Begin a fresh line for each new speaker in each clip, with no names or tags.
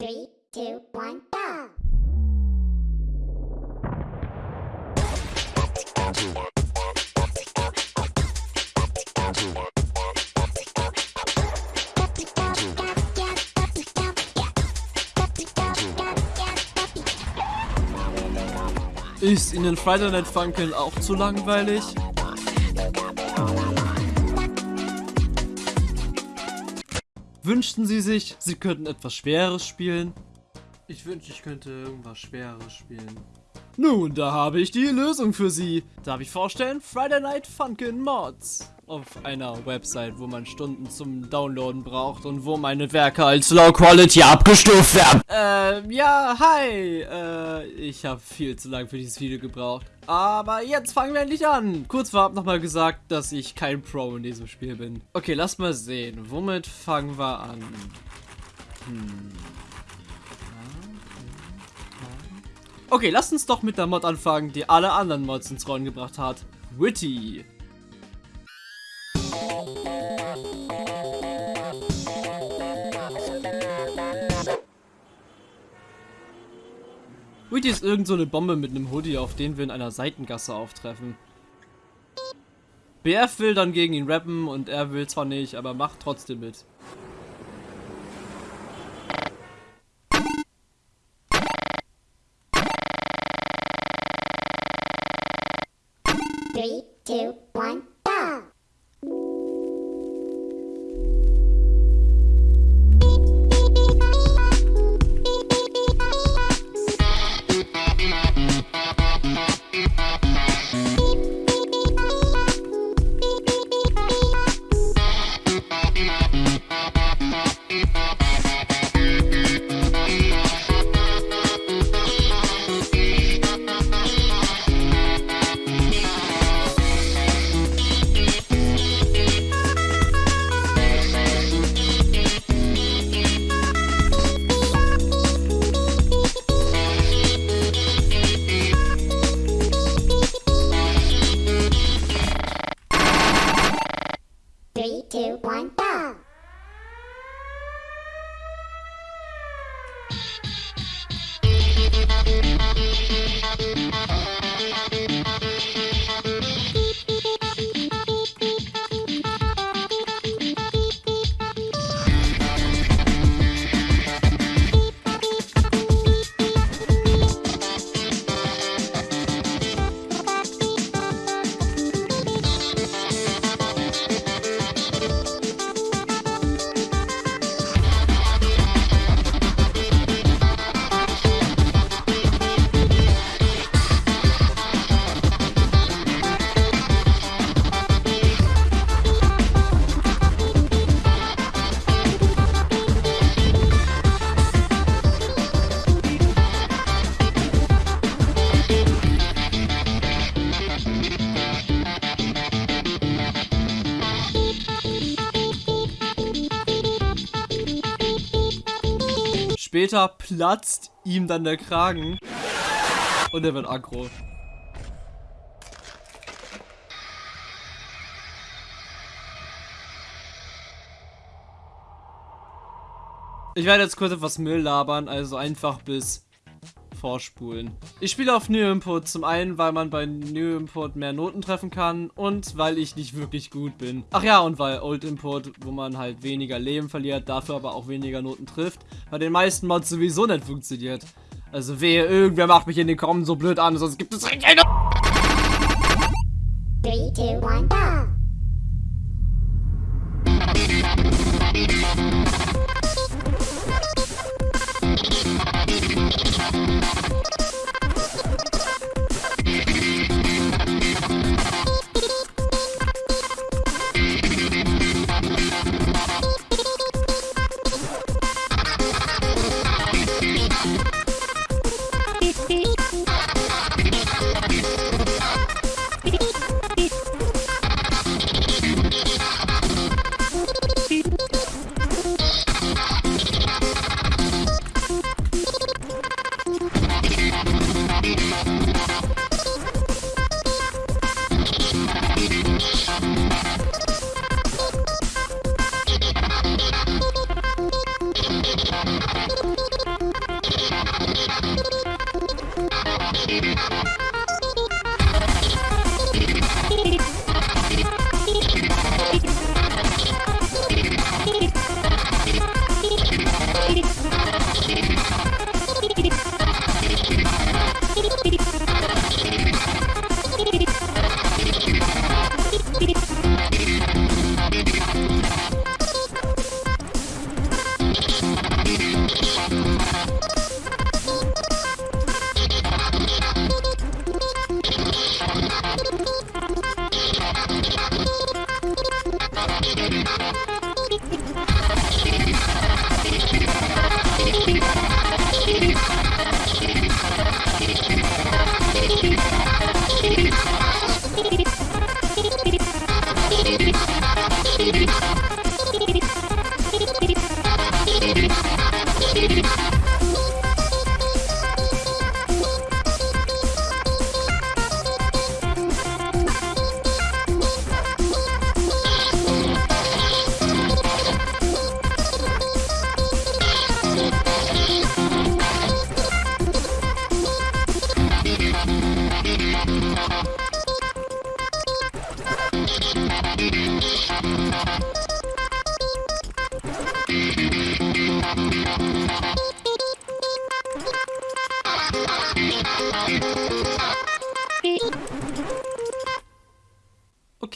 Three, two, one, go!
Ist Ihnen Friday Night Funkin' auch zu langweilig? Wünschten Sie sich, Sie könnten etwas Schweres spielen? Ich wünschte, ich könnte irgendwas Schweres spielen. Nun, da habe ich die Lösung für Sie. Darf ich vorstellen? Friday Night Funkin' Mods. Auf einer Website, wo man Stunden zum Downloaden braucht und wo meine Werke als Low Quality abgestuft werden. Ähm, ja, hi. Äh, ich habe viel zu lange für dieses Video gebraucht. Aber jetzt fangen wir endlich an. Kurz vorab nochmal gesagt, dass ich kein Pro in diesem Spiel bin. Okay, lass mal sehen. Womit fangen wir an? Hm. Okay, lasst uns doch mit der Mod anfangen, die alle anderen Mods ins Rollen gebracht hat. Witty. Witty ist irgend so eine Bombe mit einem Hoodie, auf den wir in einer Seitengasse auftreffen. BF will dann gegen ihn rappen und er will zwar nicht, aber macht trotzdem mit.
Three, two,
Später platzt ihm dann der Kragen und er wird aggro. Ich werde jetzt kurz etwas Müll labern, also einfach bis vorspulen. Ich spiele auf New Input, zum einen, weil man bei New Input mehr Noten treffen kann und weil ich nicht wirklich gut bin. Ach ja, und weil Old Input, wo man halt weniger Leben verliert, dafür aber auch weniger Noten trifft, bei den meisten Mods sowieso nicht funktioniert. Also wehe, irgendwer macht mich in den Kommen so blöd an, sonst gibt es keine...
Three, two, one, go!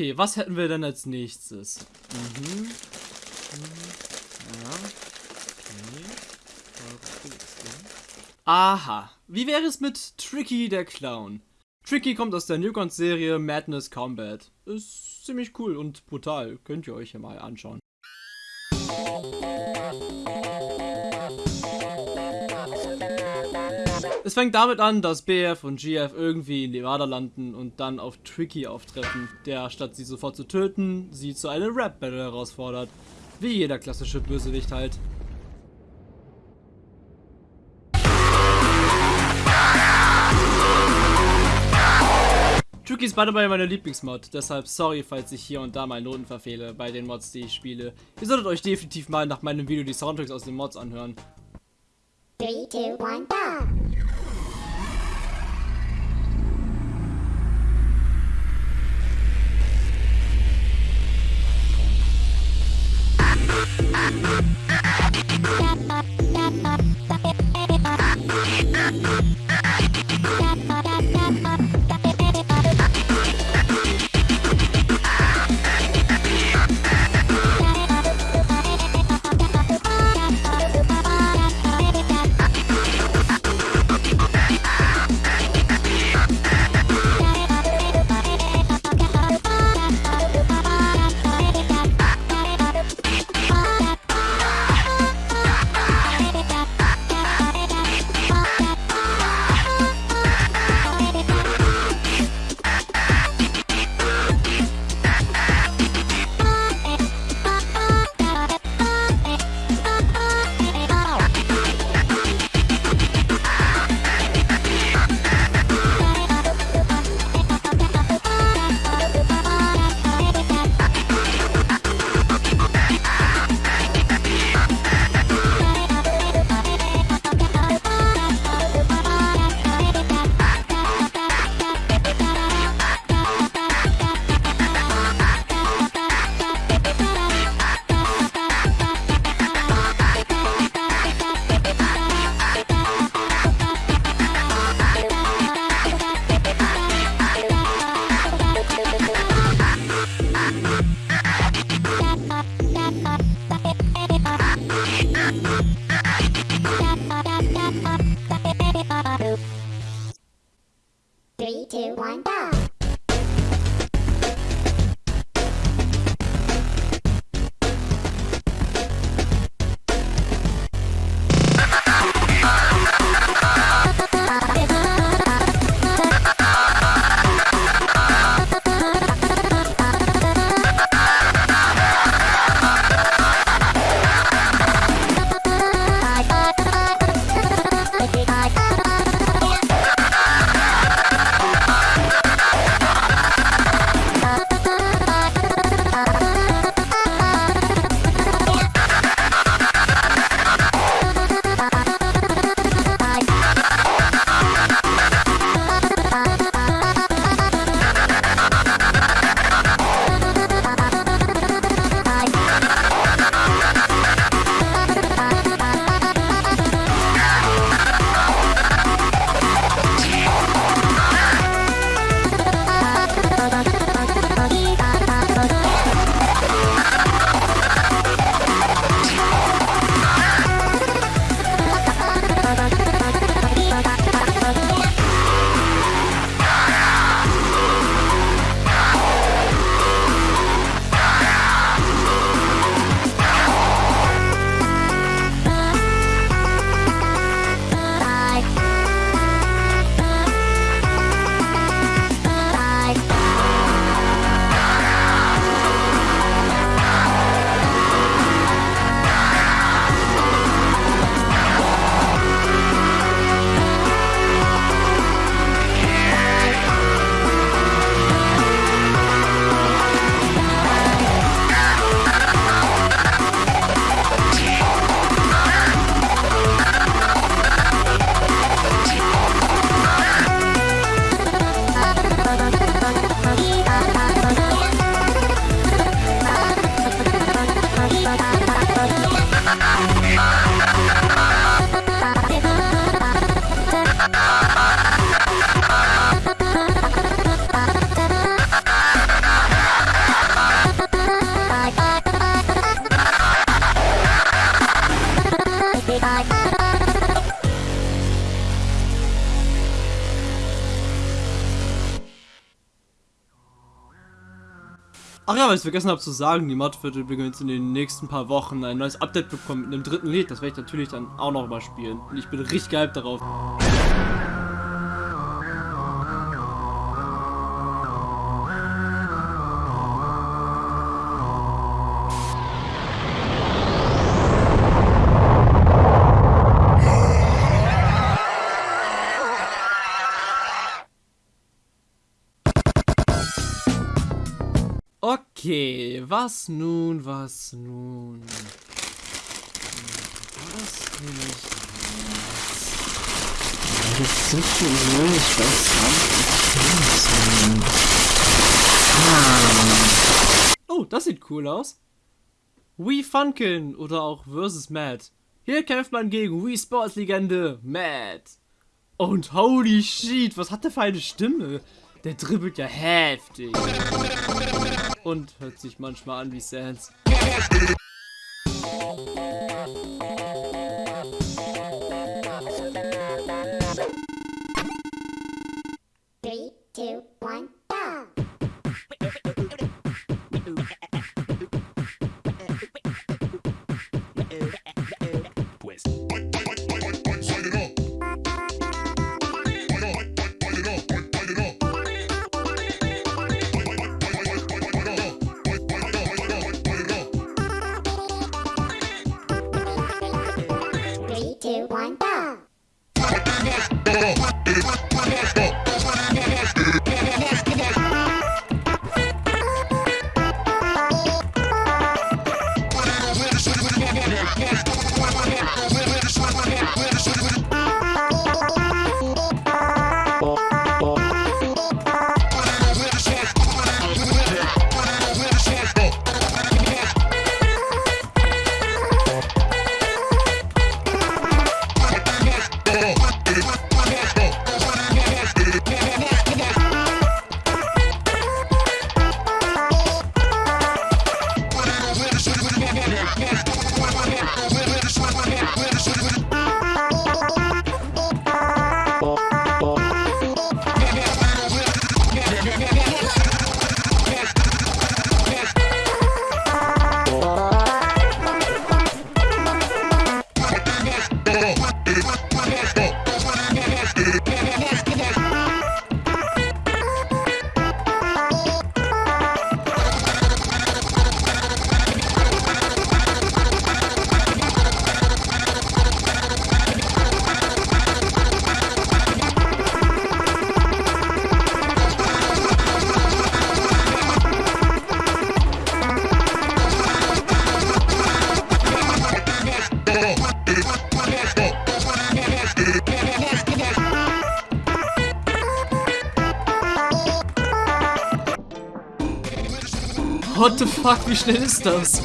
Okay, was hätten wir denn als nächstes? Mhm. Mhm. Aha. Wie wäre es mit Tricky der Clown? Tricky kommt aus der Newcon-Serie Madness Combat. Ist ziemlich cool und brutal. Könnt ihr euch ja mal anschauen. Es fängt damit an, dass BF und GF irgendwie in Nevada landen und dann auf Tricky auftreffen, der statt sie sofort zu töten, sie zu einem Rap-Battle herausfordert. Wie jeder klassische Bösewicht halt. Tricky ist beide bei meiner Lieblingsmod, deshalb sorry, falls ich hier und da mal Noten verfehle bei den Mods, die ich spiele. Ihr solltet euch definitiv mal nach meinem Video die Soundtracks aus den Mods anhören.
3, 2, 1, go! Bye.
Ach ja, weil ich vergessen habe zu sagen, die Mod wird übrigens in den nächsten paar Wochen ein neues Update bekommen mit einem dritten Lied. Das werde ich natürlich dann auch noch mal spielen. Und ich bin richtig geil darauf. Was nun, was nun? Was will ich
Das sind schon so, ich weiß gar nicht,
Oh, das sieht cool aus. Wii Funkin oder auch Versus Matt. Hier kämpft man gegen Wii Sports Legende Matt. Und holy shit, was hat der für eine Stimme? Der dribbelt ja heftig. Und hört sich manchmal an wie Sans. Fuck, wie schnell ist das?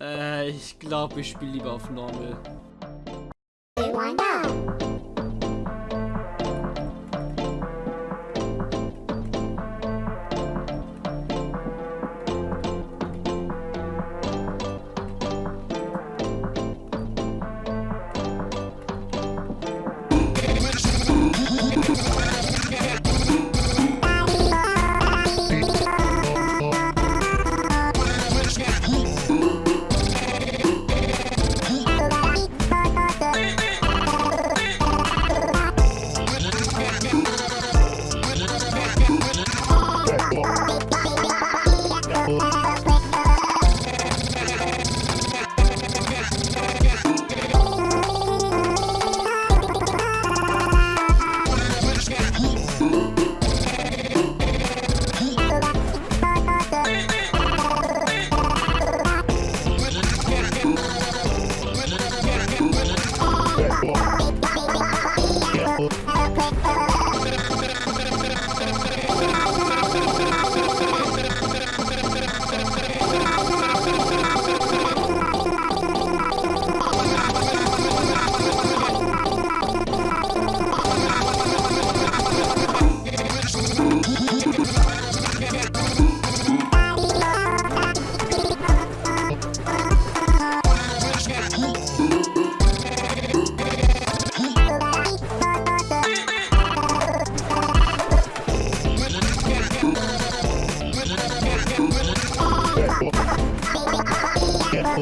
Äh, ich glaube, ich spiele lieber auf Normal.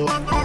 Oh.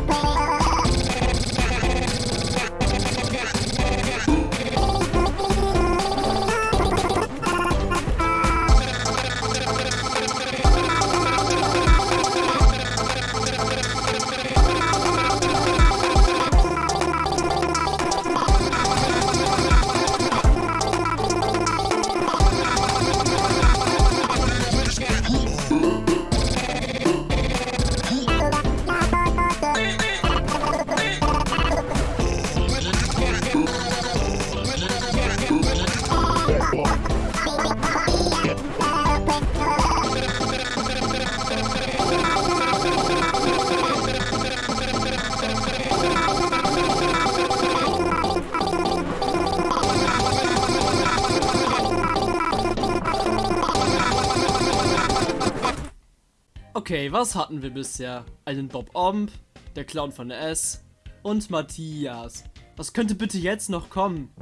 Was hatten wir bisher? Einen Bob Omb, der Clown von S und Matthias. Was könnte bitte jetzt noch kommen?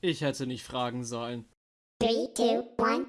Ich hätte nicht fragen sollen.
Three, two, one,